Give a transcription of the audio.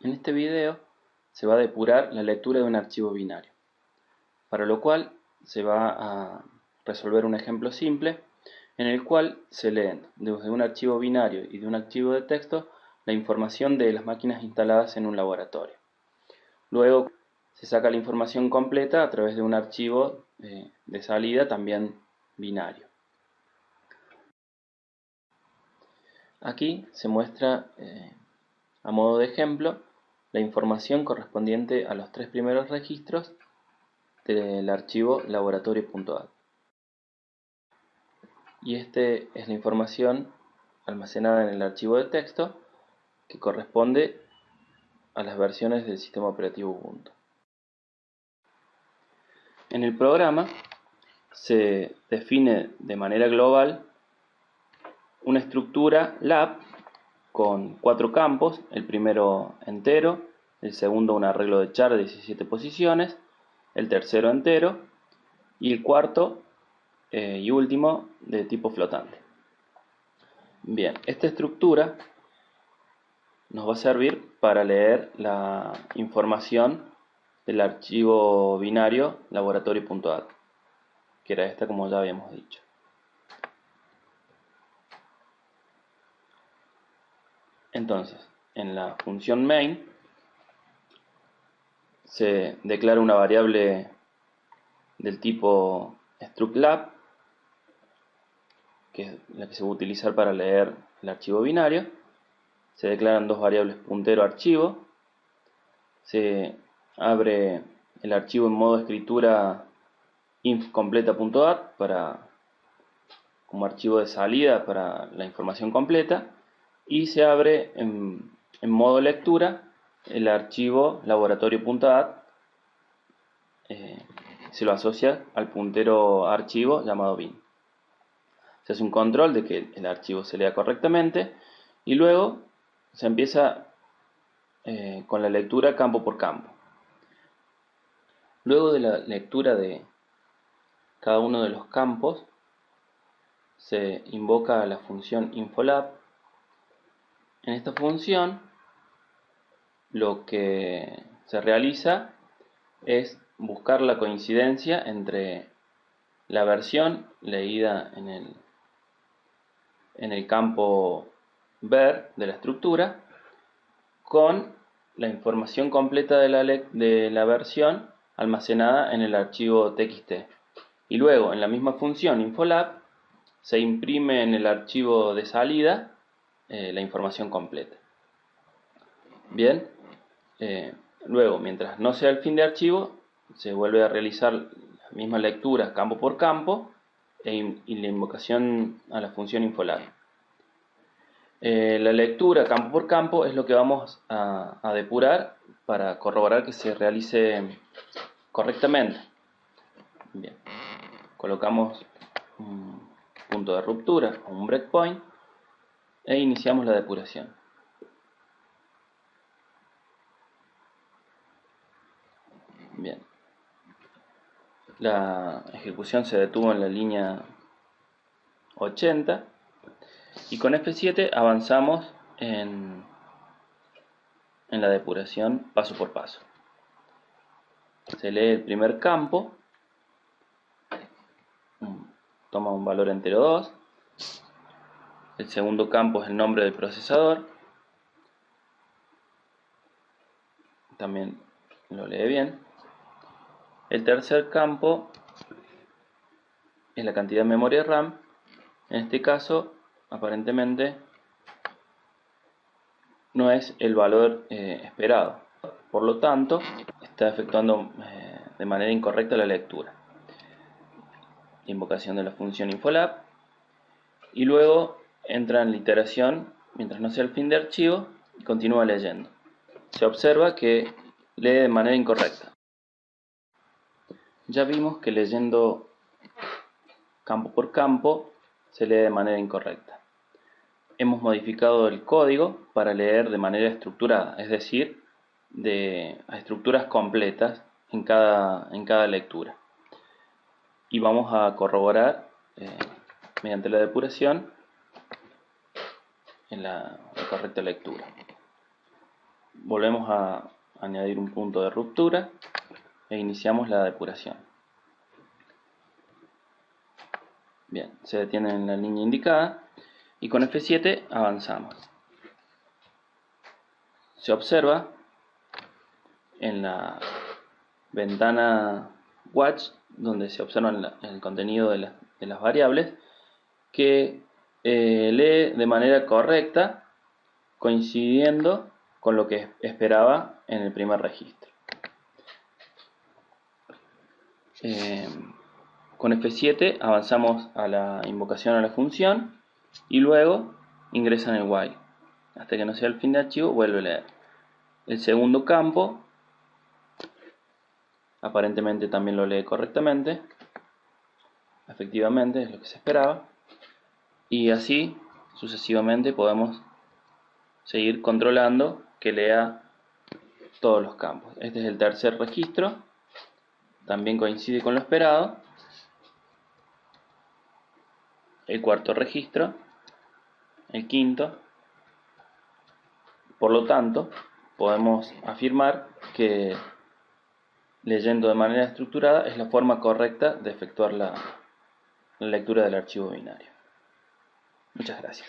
En este video se va a depurar la lectura de un archivo binario, para lo cual se va a resolver un ejemplo simple en el cual se leen desde un archivo binario y de un archivo de texto la información de las máquinas instaladas en un laboratorio. Luego se saca la información completa a través de un archivo eh, de salida también binario. Aquí se muestra eh, a modo de ejemplo la información correspondiente a los tres primeros registros del archivo laboratorio.at. Y esta es la información almacenada en el archivo de texto que corresponde a las versiones del sistema operativo Ubuntu. En el programa se define de manera global una estructura lab con cuatro campos, el primero entero, el segundo un arreglo de char de 17 posiciones, el tercero entero y el cuarto eh, y último de tipo flotante. Bien, esta estructura nos va a servir para leer la información del archivo binario laboratorio.at, que era esta como ya habíamos dicho. Entonces, en la función main se declara una variable del tipo structlab, que es la que se va a utilizar para leer el archivo binario. Se declaran dos variables puntero archivo. Se abre el archivo en modo escritura infcompleta.at para como archivo de salida para la información completa y se abre en, modo lectura el archivo laboratorio.at eh, se lo asocia al puntero archivo llamado bin. Se hace un control de que el archivo se lea correctamente y luego se empieza eh, con la lectura campo por campo. Luego de la lectura de cada uno de los campos se invoca la función infolab en esta función lo que se realiza es buscar la coincidencia entre la versión leída en el, en el campo ver de la estructura con la información completa de la, de la versión almacenada en el archivo txt. Y luego en la misma función infolab se imprime en el archivo de salida eh, la información completa. Bien, eh, luego, mientras no sea el fin de archivo, se vuelve a realizar la misma lectura campo por campo e y la invocación a la función infolab. Eh, la lectura campo por campo es lo que vamos a, a depurar para corroborar que se realice correctamente. Bien, colocamos un punto de ruptura un breakpoint e iniciamos la depuración. Bien. La ejecución se detuvo en la línea 80 y con F7 avanzamos en, en la depuración paso por paso. Se lee el primer campo, toma un valor entero 2, el segundo campo es el nombre del procesador. También lo lee bien. El tercer campo es la cantidad de memoria RAM. En este caso, aparentemente, no es el valor eh, esperado. Por lo tanto, está efectuando eh, de manera incorrecta la lectura. Invocación de la función infolab. Y luego entra en la iteración mientras no sea el fin de archivo y continúa leyendo. Se observa que lee de manera incorrecta. Ya vimos que leyendo campo por campo se lee de manera incorrecta. Hemos modificado el código para leer de manera estructurada, es decir, de, a estructuras completas en cada, en cada lectura. Y vamos a corroborar eh, mediante la depuración en la, correcta lectura. volvemos a añadir un punto de ruptura e iniciamos la depuración. Bien, se detiene en la línea indicada y con F7 avanzamos. Se observa en la ventana Watch, donde se observa el contenido de, las variables, que eh, lee de manera correcta, coincidiendo con lo que esperaba en el primer registro. Eh, con F7 avanzamos a la invocación a la función y luego ingresa en el while. Hasta que no sea el fin de archivo, vuelve a leer. El segundo campo aparentemente también lo lee correctamente. Efectivamente, es lo que se esperaba. Y así sucesivamente podemos seguir controlando que lea todos los campos. Este es el tercer registro, también coincide con lo esperado. El cuarto registro, el quinto. Por lo tanto, podemos afirmar que leyendo de manera estructurada es la forma correcta de efectuar la, lectura del archivo binario. Muchas gracias.